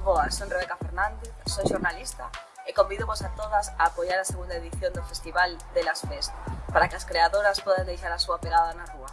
Boas, son Rebeca Fernández, son xornalista e convido vos a todas a apoiar a segunda edición do Festival de las Fest para que as creadoras podan deixar a súa pegada na rúa.